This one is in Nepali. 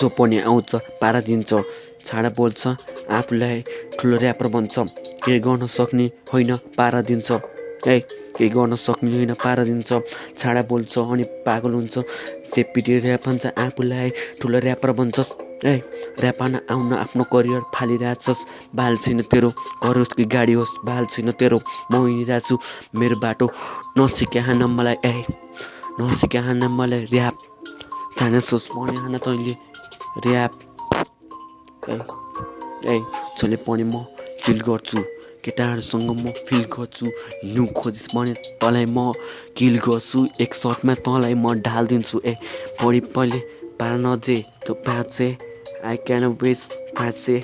जो पनि आउँछ पारा दिन्छ छाडा बोल्छ आफूलाई ठुलो ऱ्यापर बन्छ केही गर्न सक्ने होइन पारा दिन्छ। ए केही गर्न सक्ने होइन पारा दिन्छ छाडा बोल्छ अनि पागल हुन्छ। सेपीटी ऱ्याप भन्छ आफूलाई ठुलो ऱ्यापर भन्छस्। ए ऱ्याप हान्न आउन आफ्नो करियर फालिरहेछस्। बाल छैन तेरो घर होस् कि गाडी होस् बाल छैन तेरो। म हिँडिरहेको छु मेरो बाटो नसिकाएन मलाई। ए नसिकाएन मलाई ऱ्याप जानेछस् भने हान तैँले ऱ्याप ए जसले पनि म चिल गर्छु केटाहरूसँग म फिल गर्छु हिँड्नु खोजिस् भने तँलाई म किल गर्छु एक सर्टमा तँलाई म ढालिदिन्छु ए बढी पहिले पारा नदे त्यो प्याचे आई क्यान वेस्ट प्याचे